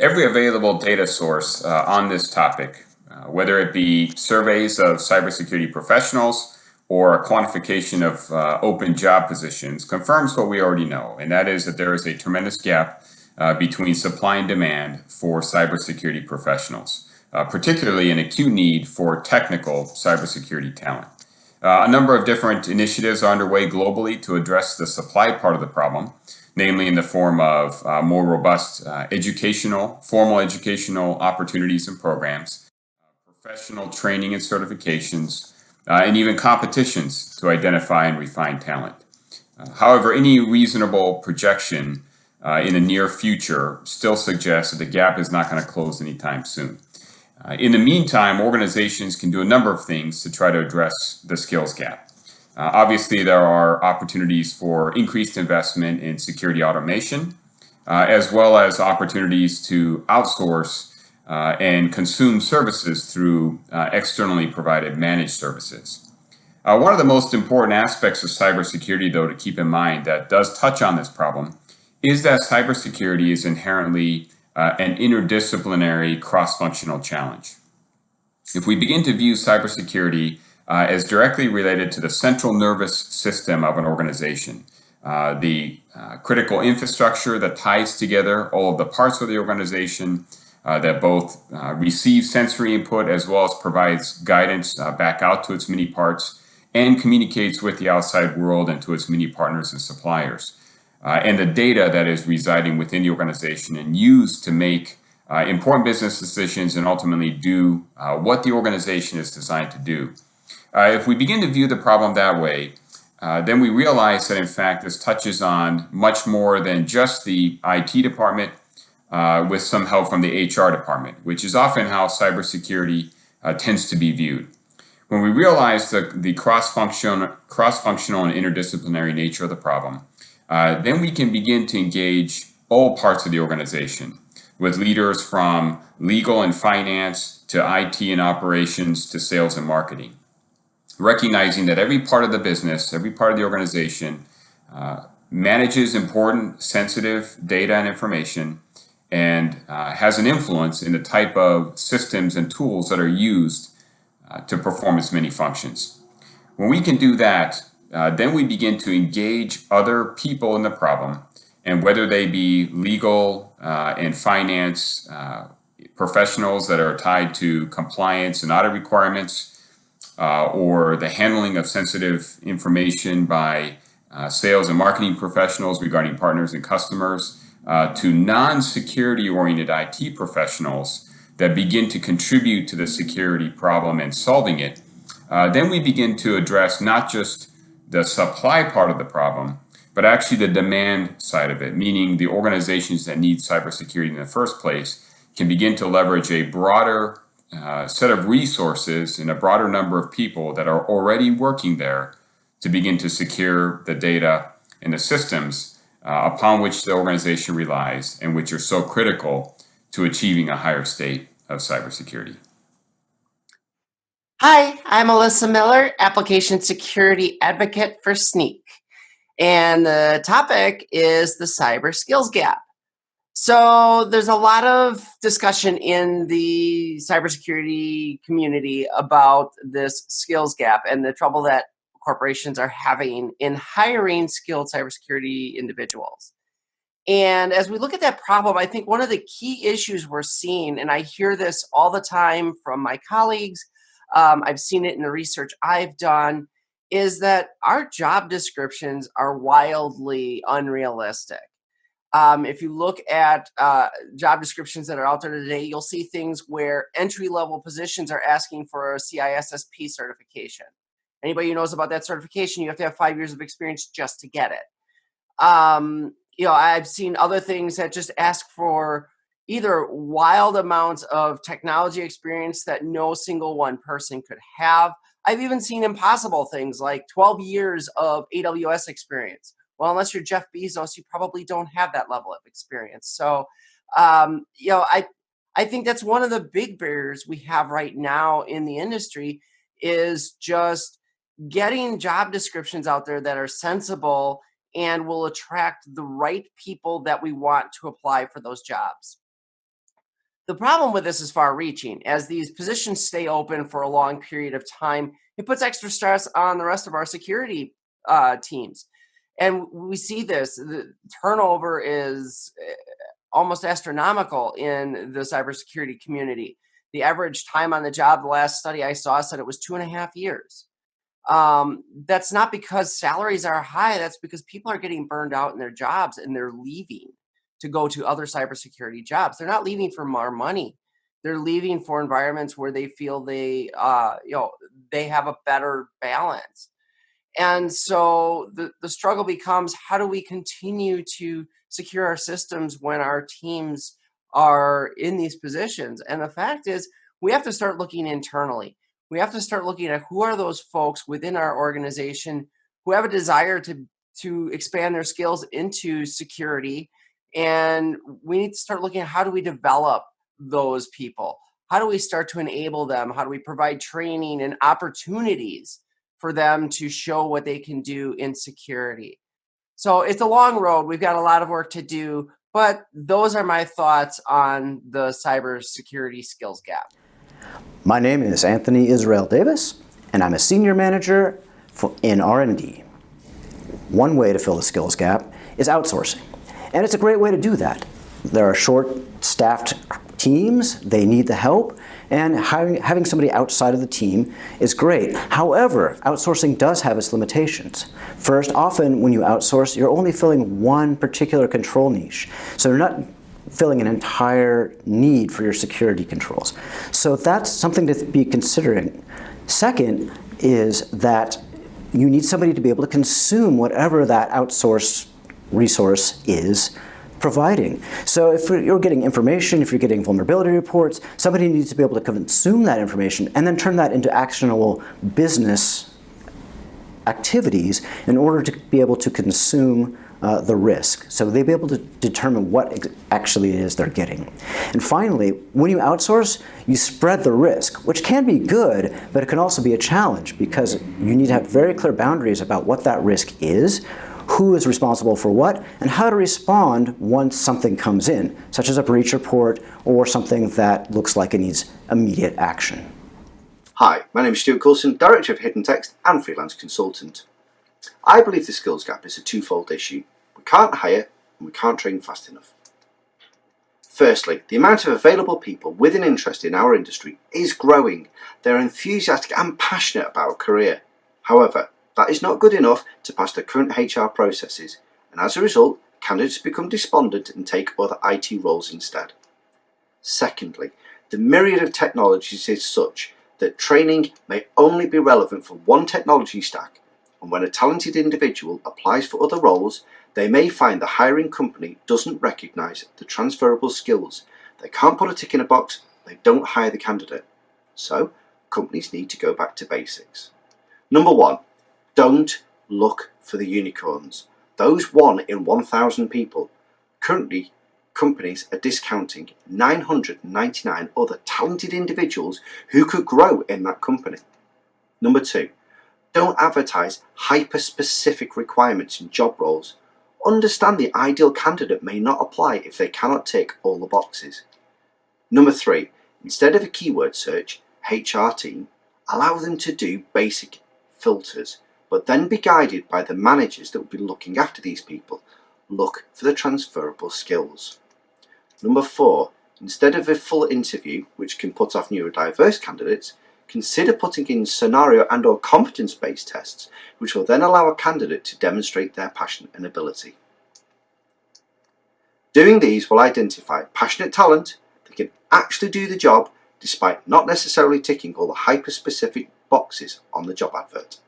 every available data source uh, on this topic, uh, whether it be surveys of cybersecurity professionals or a quantification of uh, open job positions, confirms what we already know, and that is that there is a tremendous gap uh, between supply and demand for cybersecurity professionals, uh, particularly an acute need for technical cybersecurity talent. Uh, a number of different initiatives are underway globally to address the supply part of the problem, namely in the form of uh, more robust uh, educational, formal educational opportunities and programs, professional training and certifications, uh, and even competitions to identify and refine talent. Uh, however, any reasonable projection uh, in the near future still suggests that the gap is not going to close anytime soon. In the meantime, organizations can do a number of things to try to address the skills gap. Uh, obviously, there are opportunities for increased investment in security automation, uh, as well as opportunities to outsource uh, and consume services through uh, externally provided managed services. Uh, one of the most important aspects of cybersecurity, though, to keep in mind that does touch on this problem is that cybersecurity is inherently uh, an interdisciplinary cross-functional challenge. If we begin to view cybersecurity uh, as directly related to the central nervous system of an organization, uh, the uh, critical infrastructure that ties together all of the parts of the organization, uh, that both uh, receives sensory input as well as provides guidance back out to its many parts, and communicates with the outside world and to its many partners and suppliers uh, and the data that is residing within the organization and used to make uh, important business decisions and ultimately do uh, what the organization is designed to do. Uh, if we begin to view the problem that way, uh, then we realize that in fact this touches on much more than just the IT department uh, with some help from the HR department, which is often how cybersecurity tends to be viewed. When we realize the, the cross-functional cross and interdisciplinary nature of the problem, uh, then we can begin to engage all parts of the organization with leaders from legal and finance to IT and operations to sales and marketing. Recognizing that every part of the business, every part of the organization uh, manages important sensitive data and information and uh, has an influence in the type of systems and tools that are used uh, to perform its many functions. When we can do that, uh, then we begin to engage other people in the problem, and whether they be legal uh, and finance uh, professionals that are tied to compliance and audit requirements, uh, or the handling of sensitive information by uh, sales and marketing professionals regarding partners and customers, uh, to non-security oriented IT professionals that begin to contribute to the security problem and solving it, then we begin to address not just the supply part of the problem, but actually the demand side of it, meaning the organizations that need cybersecurity in the first place can begin to leverage a broader uh, set of resources and a broader number of people that are already working there to begin to secure the data and the systems uh, upon which the organization relies and which are so critical to achieving a higher state of cybersecurity. Hi, I'm Alyssa Miller, Application Security Advocate for Snyk. And the topic is the cyber skills gap. So there's a lot of discussion in the cybersecurity community about this skills gap and the trouble that corporations are having in hiring skilled cybersecurity individuals. And as we look at that problem, I think one of the key issues we're seeing, and I hear this all the time from my colleagues, um, I've seen it in the research I've done, is that our job descriptions are wildly unrealistic. Um, if you look at uh, job descriptions that are out there today, you'll see things where entry level positions are asking for a CISSP certification. Anybody who knows about that certification, you have to have five years of experience just to get it. Um, you know, I've seen other things that just ask for either wild amounts of technology experience that no single one person could have. I've even seen impossible things like 12 years of AWS experience. Well, unless you're Jeff Bezos, you probably don't have that level of experience. So, um, you know, I I think that's one of the big barriers we have right now in the industry is just getting job descriptions out there that are sensible and will attract the right people that we want to apply for those jobs. The problem with this is far reaching. As these positions stay open for a long period of time, it puts extra stress on the rest of our security uh, teams. And we see this the turnover is eh, almost astronomical in the cybersecurity community. The average time on the job, the last study I saw said it was two and a half years. Um, that's not because salaries are high, that's because people are getting burned out in their jobs and they're leaving to go to other cybersecurity jobs. They're not leaving for more money. They're leaving for environments where they feel they, uh, you know, they have a better balance. And so the, the struggle becomes how do we continue to secure our systems when our teams are in these positions? And the fact is, we have to start looking internally. We have to start looking at who are those folks within our organization who have a desire to, to expand their skills into security. And we need to start looking at how do we develop those people? How do we start to enable them? How do we provide training and opportunities for them to show what they can do in security. So it's a long road. We've got a lot of work to do, but those are my thoughts on the cybersecurity skills gap. My name is Anthony Israel Davis, and I'm a senior manager in R&D. One way to fill the skills gap is outsourcing, and it's a great way to do that. There are short-staffed teams, they need the help, and having, having somebody outside of the team is great. However, outsourcing does have its limitations. First, often when you outsource, you're only filling one particular control niche. So you're not filling an entire need for your security controls. So that's something to be considering. Second is that you need somebody to be able to consume whatever that outsourced resource is providing. So if you're getting information, if you're getting vulnerability reports, somebody needs to be able to consume that information and then turn that into actionable business activities in order to be able to consume uh, the risk. So they'll be able to determine what actually it is they're getting. And finally, when you outsource, you spread the risk, which can be good, but it can also be a challenge because you need to have very clear boundaries about what that risk is, who is responsible for what, and how to respond once something comes in, such as a breach report or something that looks like it needs immediate action. Hi, my name is Stuart Coulson, Director of Hidden Text and Freelance Consultant. I believe the skills gap is a twofold issue. We can't hire and we can't train fast enough. Firstly, the amount of available people with an interest in our industry is growing. They're enthusiastic and passionate about a career. However, that is not good enough to pass the current HR processes, and as a result, candidates become despondent and take other IT roles instead. Secondly, the myriad of technologies is such that training may only be relevant for one technology stack, and when a talented individual applies for other roles, they may find the hiring company doesn't recognise the transferable skills. They can't put a tick in a box, they don't hire the candidate. So, companies need to go back to basics. Number one, don't look for the unicorns. Those one in 1,000 people. Currently, companies are discounting 999 other talented individuals who could grow in that company. Number two, don't advertise hyper-specific requirements in job roles. Understand the ideal candidate may not apply if they cannot tick all the boxes. Number three, instead of a keyword search, HR team, allow them to do basic filters but then be guided by the managers that will be looking after these people. Look for the transferable skills. Number four, instead of a full interview, which can put off neurodiverse candidates, consider putting in scenario and or competence-based tests, which will then allow a candidate to demonstrate their passion and ability. Doing these will identify passionate talent that can actually do the job despite not necessarily ticking all the hyper-specific boxes on the job advert.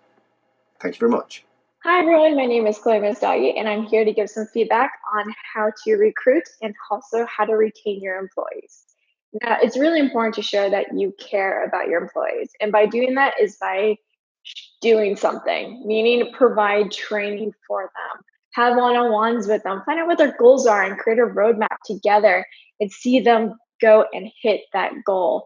Thank you very much. Hi, everyone. My name is Chloe Messdaghi, and I'm here to give some feedback on how to recruit and also how to retain your employees. Now, it's really important to show that you care about your employees. And by doing that is by doing something, meaning provide training for them, have one on ones with them, find out what their goals are, and create a roadmap together and see them go and hit that goal.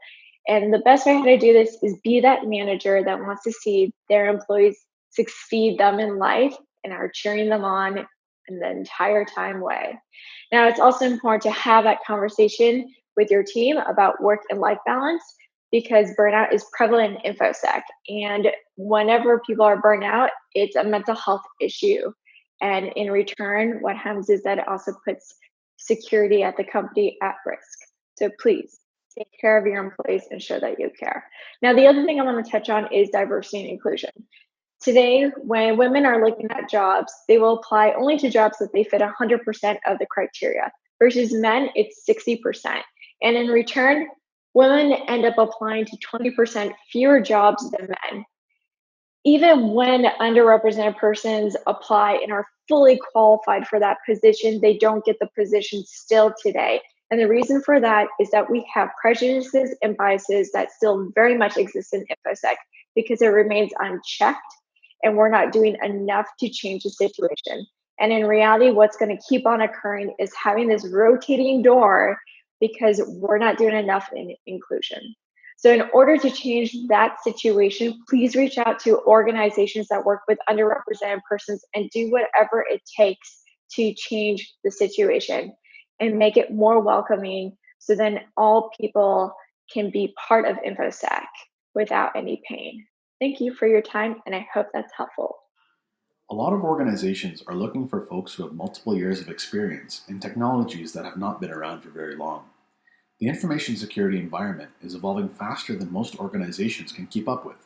And the best way to do this is be that manager that wants to see their employees succeed them in life and are cheering them on in the entire time way. Now, it's also important to have that conversation with your team about work and life balance because burnout is prevalent in InfoSec. And whenever people are burnt out, it's a mental health issue. And in return, what happens is that it also puts security at the company at risk. So please take care of your employees and show that you care. Now, the other thing I want to touch on is diversity and inclusion. Today, when women are looking at jobs, they will apply only to jobs that they fit 100% of the criteria, versus men, it's 60%. And in return, women end up applying to 20% fewer jobs than men. Even when underrepresented persons apply and are fully qualified for that position, they don't get the position still today. And the reason for that is that we have prejudices and biases that still very much exist in InfoSec because it remains unchecked and we're not doing enough to change the situation. And in reality, what's going to keep on occurring is having this rotating door because we're not doing enough in inclusion. So, in order to change that situation, please reach out to organizations that work with underrepresented persons and do whatever it takes to change the situation and make it more welcoming so then all people can be part of InfoSec without any pain. Thank you for your time, and I hope that's helpful. A lot of organizations are looking for folks who have multiple years of experience in technologies that have not been around for very long. The information security environment is evolving faster than most organizations can keep up with.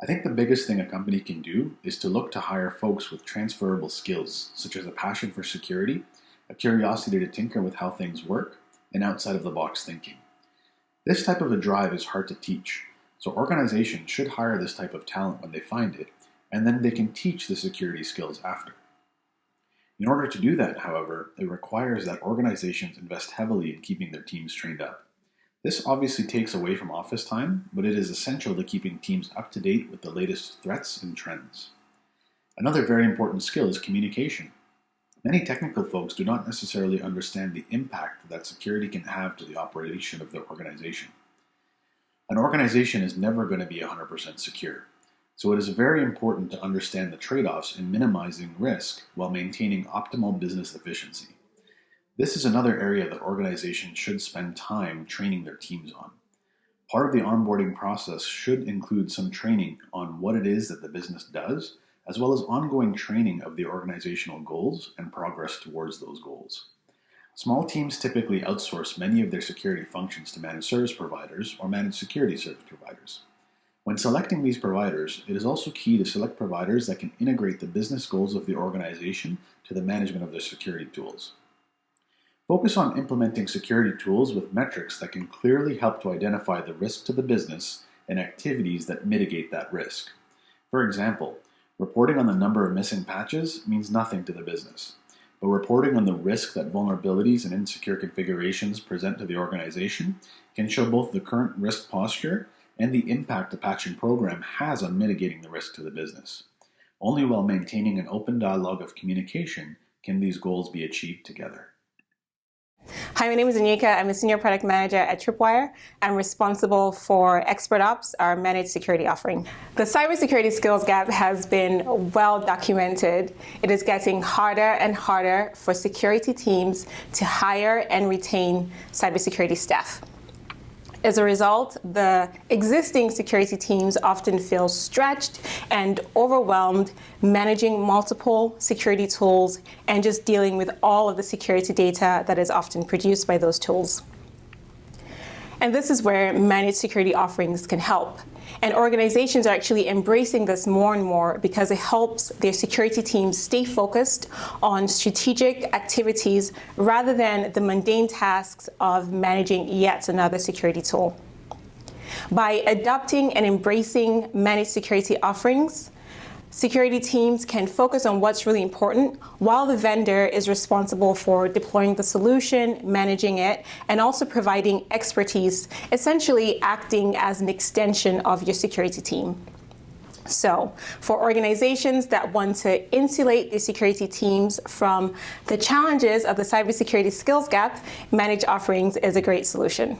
I think the biggest thing a company can do is to look to hire folks with transferable skills, such as a passion for security, a curiosity to tinker with how things work, and outside of the box thinking. This type of a drive is hard to teach, so organizations should hire this type of talent when they find it, and then they can teach the security skills after. In order to do that, however, it requires that organizations invest heavily in keeping their teams trained up. This obviously takes away from office time, but it is essential to keeping teams up to date with the latest threats and trends. Another very important skill is communication. Many technical folks do not necessarily understand the impact that security can have to the operation of their organization. An organization is never going to be 100% secure. So it is very important to understand the trade-offs in minimizing risk while maintaining optimal business efficiency. This is another area that organizations should spend time training their teams on. Part of the onboarding process should include some training on what it is that the business does, as well as ongoing training of the organizational goals and progress towards those goals. Small teams typically outsource many of their security functions to managed service providers or managed security service providers. When selecting these providers, it is also key to select providers that can integrate the business goals of the organization to the management of their security tools. Focus on implementing security tools with metrics that can clearly help to identify the risk to the business and activities that mitigate that risk. For example, reporting on the number of missing patches means nothing to the business, but reporting on the risk that vulnerabilities and insecure configurations present to the organization can show both the current risk posture and the impact the patching program has on mitigating the risk to the business. Only while maintaining an open dialogue of communication can these goals be achieved together. Hi, my name is Anika. I'm a senior product manager at Tripwire. I'm responsible for Expert Ops, our managed security offering. The cybersecurity skills gap has been well documented. It is getting harder and harder for security teams to hire and retain cybersecurity staff. As a result, the existing security teams often feel stretched and overwhelmed managing multiple security tools and just dealing with all of the security data that is often produced by those tools. And this is where managed security offerings can help. And organizations are actually embracing this more and more because it helps their security teams stay focused on strategic activities rather than the mundane tasks of managing yet another security tool. By adopting and embracing managed security offerings, security teams can focus on what's really important while the vendor is responsible for deploying the solution, managing it, and also providing expertise, essentially acting as an extension of your security team. So, for organizations that want to insulate their security teams from the challenges of the cybersecurity skills gap, managed offerings is a great solution.